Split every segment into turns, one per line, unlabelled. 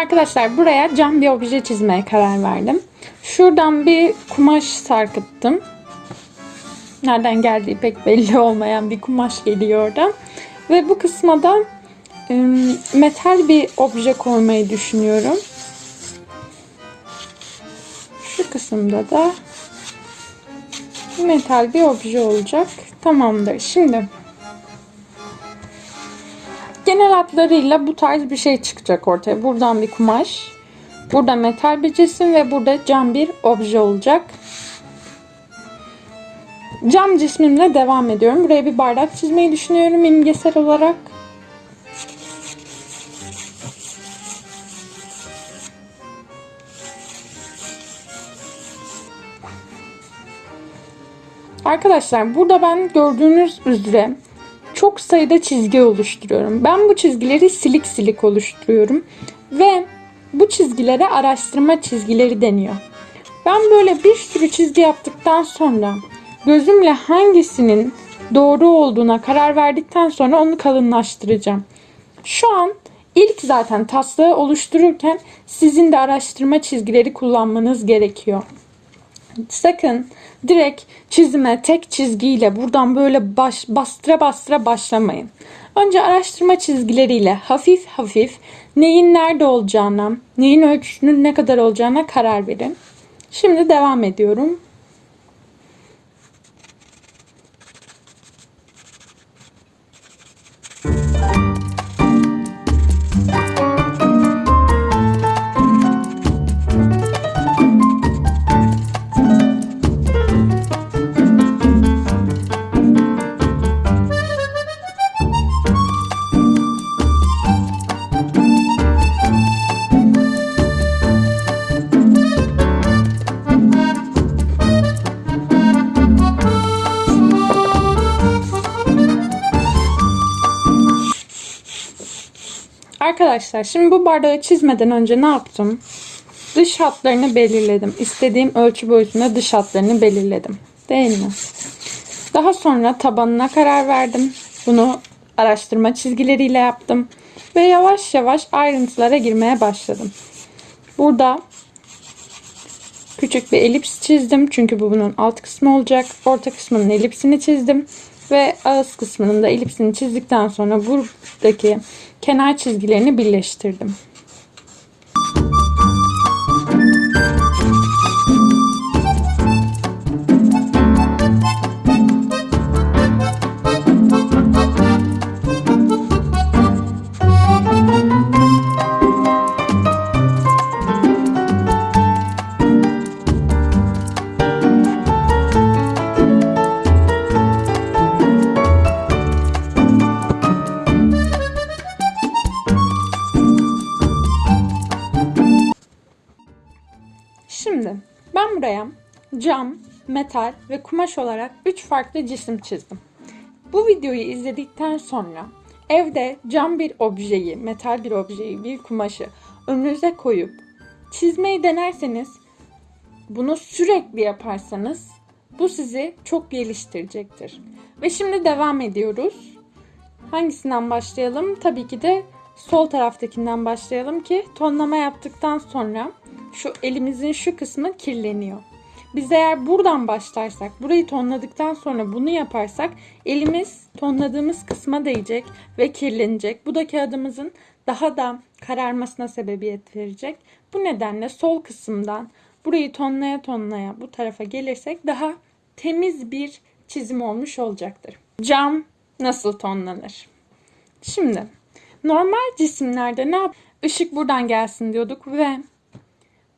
Arkadaşlar buraya cam bir obje çizmeye karar verdim. Şuradan bir kumaş sarkıttım. Nereden geldiği pek belli olmayan bir kumaş geliyor oradan. Ve bu kısma da metal bir obje koymayı düşünüyorum. Şu kısımda da metal bir obje olacak. Tamamdır. Şimdi genel hatlarıyla bu tarz bir şey çıkacak ortaya. Buradan bir kumaş, burada metal bir cisim ve burada cam bir obje olacak. Cam cismimle devam ediyorum. Buraya bir bardak çizmeyi düşünüyorum imgesel olarak. Arkadaşlar burada ben gördüğünüz üzere çok sayıda çizgi oluşturuyorum. Ben bu çizgileri silik silik oluşturuyorum ve bu çizgilere araştırma çizgileri deniyor. Ben böyle bir sürü çizgi yaptıktan sonra gözümle hangisinin doğru olduğuna karar verdikten sonra onu kalınlaştıracağım. Şu an ilk zaten taslağı oluştururken sizin de araştırma çizgileri kullanmanız gerekiyor. Sakın direkt çizime tek çizgiyle buradan böyle baş, bastıra bastıra başlamayın. Önce araştırma çizgileriyle hafif hafif neyin nerede olacağına, neyin ölçüsünün ne kadar olacağına karar verin. Şimdi devam ediyorum. Arkadaşlar şimdi bu bardağı çizmeden önce ne yaptım? Dış hatlarını belirledim. İstediğim ölçü boyutunda dış hatlarını belirledim. Değil mi? Daha sonra tabanına karar verdim. Bunu araştırma çizgileriyle yaptım. Ve yavaş yavaş ayrıntılara girmeye başladım. Burada küçük bir elips çizdim. Çünkü bu bunun alt kısmı olacak. Orta kısmının elipsini çizdim. Ve ağız kısmının da elipsini çizdikten sonra buradaki kenar çizgilerini birleştirdim. Metal ve kumaş olarak 3 farklı cisim çizdim. Bu videoyu izledikten sonra evde cam bir objeyi, metal bir objeyi, bir kumaşı önünüze koyup çizmeyi denerseniz bunu sürekli yaparsanız bu sizi çok geliştirecektir. Ve şimdi devam ediyoruz. Hangisinden başlayalım? Tabii ki de sol taraftakinden başlayalım ki tonlama yaptıktan sonra şu elimizin şu kısmı kirleniyor. Biz eğer buradan başlarsak, burayı tonladıktan sonra bunu yaparsak elimiz tonladığımız kısma değecek ve kirlenecek. Bu da kağıdımızın daha da kararmasına sebebiyet verecek. Bu nedenle sol kısımdan burayı tonlaya tonlaya bu tarafa gelirsek daha temiz bir çizim olmuş olacaktır. Cam nasıl tonlanır? Şimdi normal cisimlerde ne yap? Işık buradan gelsin diyorduk ve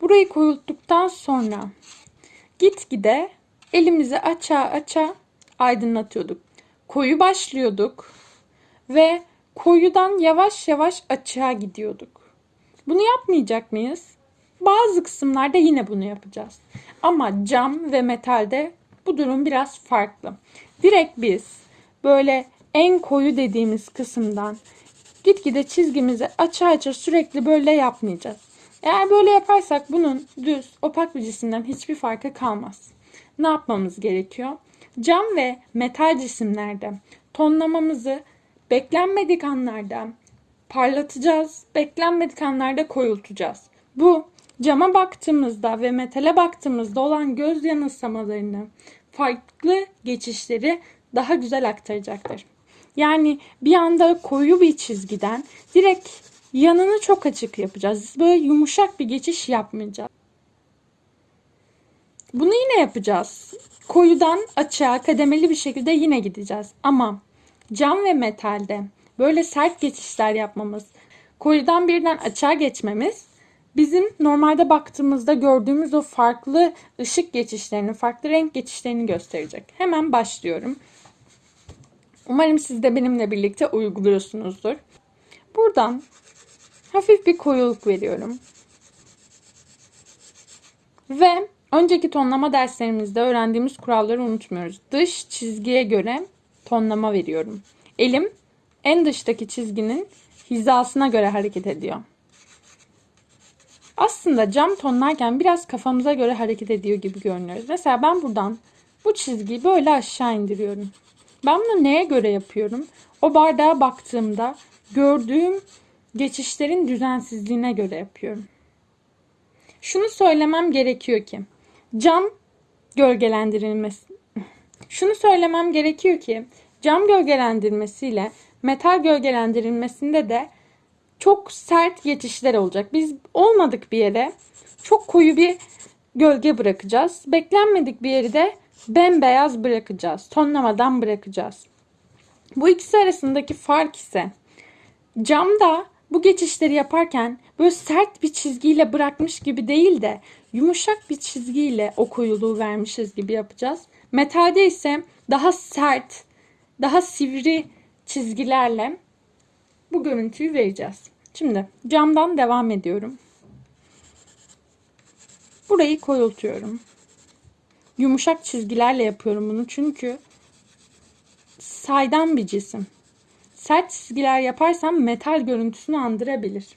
burayı koyulttuktan sonra gitgide elimizi açığa açığa aydınlatıyorduk. Koyu başlıyorduk ve koyudan yavaş yavaş açığa gidiyorduk. Bunu yapmayacak mıyız? Bazı kısımlarda yine bunu yapacağız. Ama cam ve metalde bu durum biraz farklı. Direkt biz böyle en koyu dediğimiz kısımdan gitgide çizgimizi açı açı sürekli böyle yapmayacağız. Eğer böyle yaparsak bunun düz, opak bir cisimden hiçbir farkı kalmaz. Ne yapmamız gerekiyor? Cam ve metal cisimlerde tonlamamızı beklenmedik anlarda parlatacağız. Beklenmedik anlarda koyultacağız. Bu cama baktığımızda ve metale baktığımızda olan göz yanılsamalarını, farklı geçişleri daha güzel aktaracaktır. Yani bir anda koyu bir çizgiden direkt yanını çok açık yapacağız. Böyle yumuşak bir geçiş yapmayacağız. Bunu yine yapacağız. Koyudan açığa kademeli bir şekilde yine gideceğiz. Ama cam ve metalde böyle sert geçişler yapmamız, koyudan birden açığa geçmemiz bizim normalde baktığımızda gördüğümüz o farklı ışık geçişlerini, farklı renk geçişlerini gösterecek. Hemen başlıyorum. Umarım siz de benimle birlikte uyguluyorsunuzdur. Buradan hafif bir koyuluk veriyorum. Ve önceki tonlama derslerimizde öğrendiğimiz kuralları unutmuyoruz. Dış çizgiye göre tonlama veriyorum. Elim en dıştaki çizginin hizasına göre hareket ediyor. Aslında cam tonlarken biraz kafamıza göre hareket ediyor gibi görünüyoruz. Mesela ben buradan bu çizgiyi böyle aşağı indiriyorum. Ben bunu neye göre yapıyorum? O bardağa baktığımda gördüğüm geçişlerin düzensizliğine göre yapıyorum. Şunu söylemem gerekiyor ki cam gölgelendirilmesi Şunu söylemem gerekiyor ki cam gölgelendirmesiyle metal gölgelendirilmesinde de çok sert geçişler olacak. Biz olmadık bir yere çok koyu bir gölge bırakacağız. Beklenmedik bir yeri de bembeyaz bırakacağız. Tonlamadan bırakacağız. Bu ikisi arasındaki fark ise camda bu geçişleri yaparken böyle sert bir çizgiyle bırakmış gibi değil de yumuşak bir çizgiyle o koyuluğu vermişiz gibi yapacağız. Metalde ise daha sert, daha sivri çizgilerle bu görüntüyü vereceğiz. Şimdi camdan devam ediyorum. Burayı koyultuyorum. Yumuşak çizgilerle yapıyorum bunu çünkü saydam bir cisim. Sert çizgiler yaparsam metal görüntüsünü andırabilir.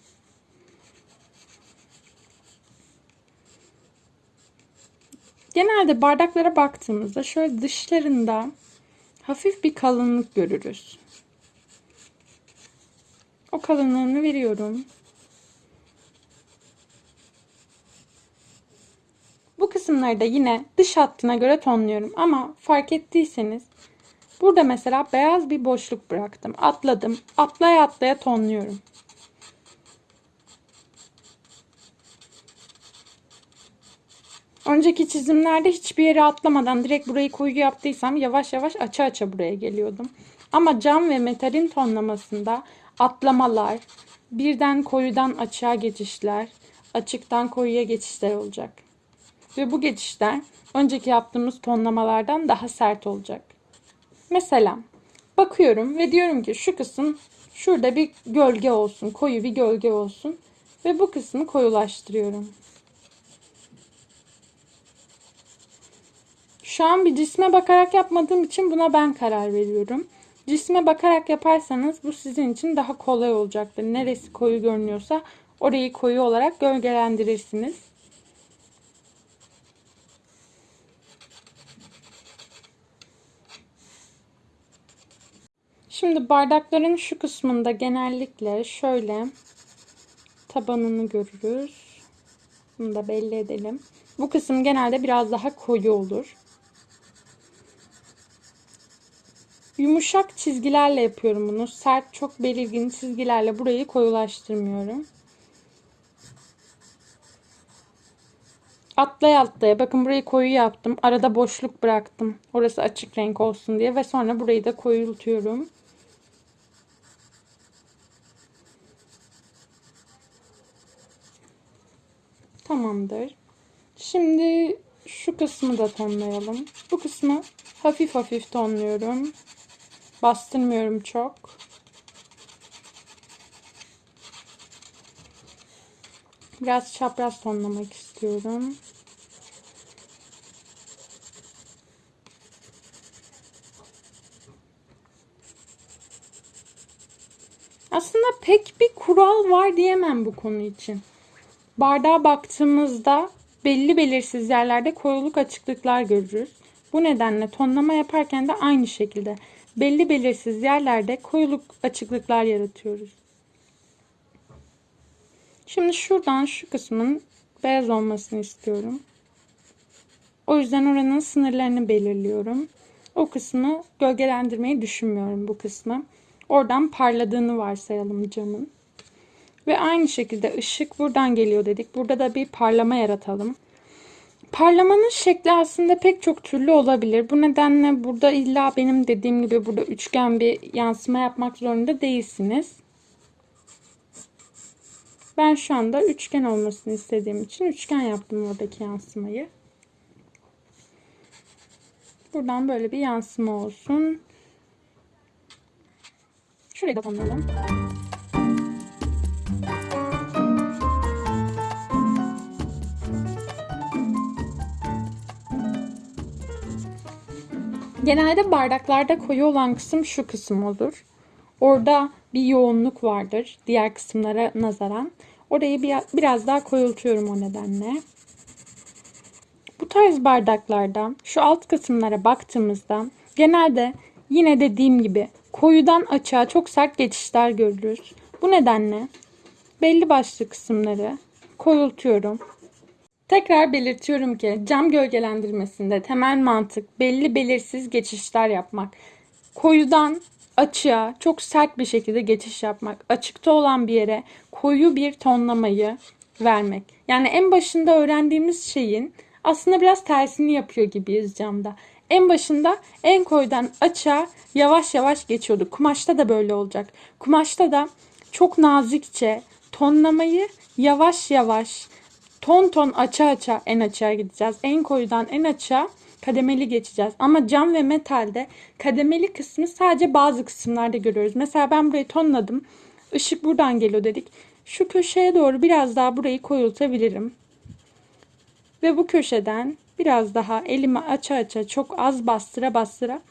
Genelde bardaklara baktığımızda şöyle dışlarında hafif bir kalınlık görürüz. O kalınlığını veriyorum. Bu kısımları da yine dış hattına göre tonluyorum. Ama fark ettiyseniz burada mesela beyaz bir boşluk bıraktım. Atladım. Atlaya atlaya tonluyorum. Önceki çizimlerde hiçbir yere atlamadan direkt burayı koyu yaptıysam yavaş yavaş aça aça buraya geliyordum. Ama cam ve metalin tonlamasında atlamalar, birden koyudan açığa geçişler, açıktan koyuya geçişler olacak. Ve bu geçişler önceki yaptığımız tonlamalardan daha sert olacak. Mesela bakıyorum ve diyorum ki şu kısım şurada bir gölge olsun, koyu bir gölge olsun ve bu kısmı koyulaştırıyorum. Şu an bir cisme bakarak yapmadığım için buna ben karar veriyorum. Cisme bakarak yaparsanız bu sizin için daha kolay olacaktır. Neresi koyu görünüyorsa orayı koyu olarak gölgelendirirsiniz. Şimdi bardakların şu kısmında genellikle şöyle tabanını görürüz. Bunu da belli edelim. Bu kısım genelde biraz daha koyu olur. Yumuşak çizgilerle yapıyorum bunu. Sert, çok belirgin çizgilerle burayı koyulaştırmıyorum. Atlaya atlaya. Bakın burayı koyu yaptım. Arada boşluk bıraktım. Orası açık renk olsun diye. Ve sonra burayı da koyultuyorum. Tamamdır. Şimdi şu kısmı da tonlayalım. Bu kısmı hafif hafif tonluyorum. Bastırmıyorum çok. Biraz çapraz tonlamak istiyorum. Aslında pek bir kural var diyemem bu konu için. Bardağa baktığımızda belli belirsiz yerlerde koyuluk açıklıklar görürüz. Bu nedenle tonlama yaparken de aynı şekilde belli belirsiz yerlerde koyuluk açıklıklar yaratıyoruz. Şimdi şuradan şu kısmın beyaz olmasını istiyorum. O yüzden oranın sınırlarını belirliyorum. O kısmı gölgelendirmeyi düşünmüyorum bu kısmı. Oradan parladığını varsayalım camın. Ve aynı şekilde ışık buradan geliyor dedik. Burada da bir parlama yaratalım. Parlamanın şekli aslında pek çok türlü olabilir. Bu nedenle burada illa benim dediğim gibi burada üçgen bir yansıma yapmak zorunda değilsiniz. Ben şu anda üçgen olmasını istediğim için üçgen yaptım oradaki yansımayı. Buradan böyle bir yansıma olsun. Şurayı da tonlayalım. Genelde bardaklarda koyu olan kısım şu kısım olur. Orada bir yoğunluk vardır diğer kısımlara nazaran. Orayı bir, biraz daha koyultuyorum o nedenle. Bu tarz bardaklarda şu alt kısımlara baktığımızda genelde yine dediğim gibi koyudan açığa çok sert geçişler görürüz. Bu nedenle belli başlı kısımları koyultuyorum. Tekrar belirtiyorum ki cam gölgelendirmesinde temel mantık belli belirsiz geçişler yapmak. Koyudan açığa çok sert bir şekilde geçiş yapmak. Açıkta olan bir yere koyu bir tonlamayı vermek. Yani en başında öğrendiğimiz şeyin aslında biraz tersini yapıyor gibiyiz camda. En başında en koyudan açığa yavaş yavaş geçiyorduk. Kumaşta da böyle olacak. Kumaşta da çok nazikçe tonlamayı yavaş yavaş ton ton açı açı en açığa gideceğiz. En koyudan en açığa kademeli geçeceğiz. Ama cam ve metalde kademeli kısmı sadece bazı kısımlarda görüyoruz. Mesela ben burayı tonladım. Işık buradan geliyor dedik. Şu köşeye doğru biraz daha burayı koyultabilirim. Ve bu köşeden biraz daha elimi aça aça çok az bastıra bastıra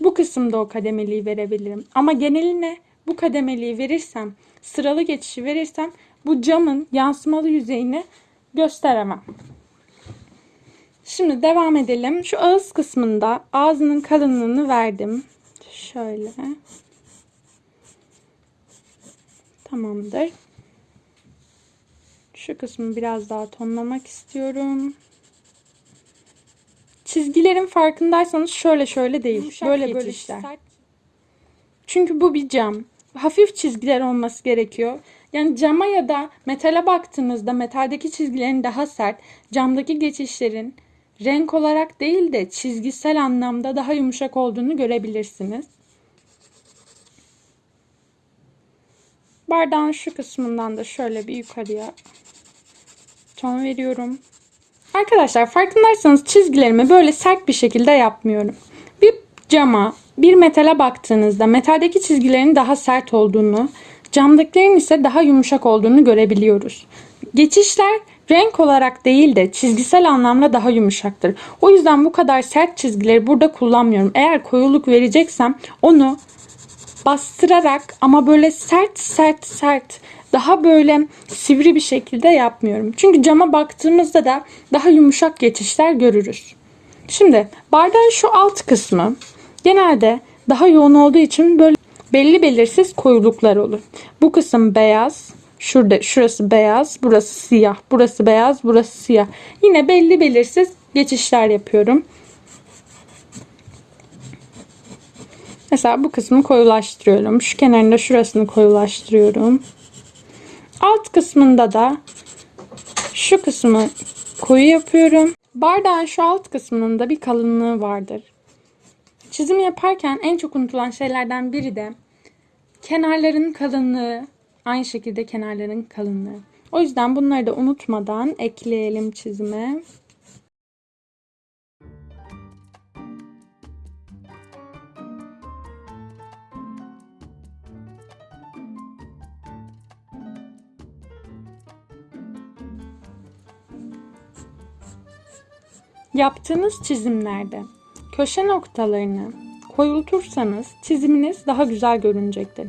bu kısımda o kademeliği verebilirim. Ama geneline bu kademeliği verirsem, sıralı geçişi verirsem bu camın yansımalı yüzeyini gösteremem. Şimdi devam edelim. Şu ağız kısmında ağzının kalınlığını verdim. Şöyle. Tamamdır. Şu kısmı biraz daha tonlamak istiyorum. Çizgilerin farkındaysanız şöyle şöyle değil.
Yumuşak
böyle böyle
geçişler.
sert. Çünkü bu bir cam. Hafif çizgiler olması gerekiyor. Yani cama ya da metale baktığımızda metaldeki çizgilerin daha sert, camdaki geçişlerin renk olarak değil de çizgisel anlamda daha yumuşak olduğunu görebilirsiniz. Bardağın şu kısmından da şöyle bir yukarıya ton veriyorum. Arkadaşlar farkındaysanız çizgilerimi böyle sert bir şekilde yapmıyorum. Bir cama, bir metale baktığınızda metaldeki çizgilerin daha sert olduğunu, camdakilerin ise daha yumuşak olduğunu görebiliyoruz. Geçişler renk olarak değil de çizgisel anlamda daha yumuşaktır. O yüzden bu kadar sert çizgileri burada kullanmıyorum. Eğer koyuluk vereceksem onu bastırarak ama böyle sert sert sert daha böyle sivri bir şekilde yapmıyorum. Çünkü cama baktığımızda da daha yumuşak geçişler görürüz. Şimdi bardağın şu alt kısmı genelde daha yoğun olduğu için böyle belli belirsiz koyuluklar olur. Bu kısım beyaz, şurada şurası beyaz, burası siyah, burası beyaz, burası siyah. Yine belli belirsiz geçişler yapıyorum. Mesela bu kısmı koyulaştırıyorum. Şu kenarında şurasını koyulaştırıyorum. Alt kısmında da şu kısmı koyu yapıyorum. Bardağın şu alt kısmının da bir kalınlığı vardır. Çizim yaparken en çok unutulan şeylerden biri de kenarların kalınlığı, aynı şekilde kenarların kalınlığı. O yüzden bunları da unutmadan ekleyelim çizime. Yaptığınız çizimlerde köşe noktalarını koyultursanız çiziminiz daha güzel görünecektir.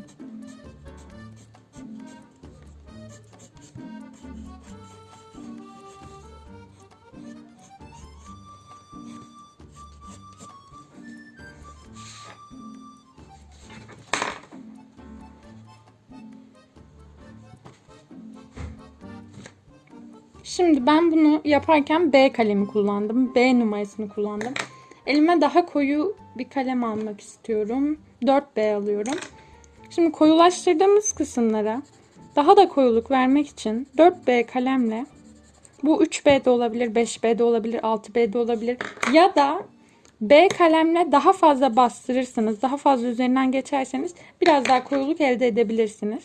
Şimdi ben bunu yaparken B kalemi kullandım. B numarasını kullandım. Elime daha koyu bir kalem almak istiyorum. 4B alıyorum. Şimdi koyulaştırdığımız kısımlara daha da koyuluk vermek için 4B kalemle bu 3B de olabilir, 5B de olabilir, 6B de olabilir ya da B kalemle daha fazla bastırırsanız, daha fazla üzerinden geçerseniz biraz daha koyuluk elde edebilirsiniz.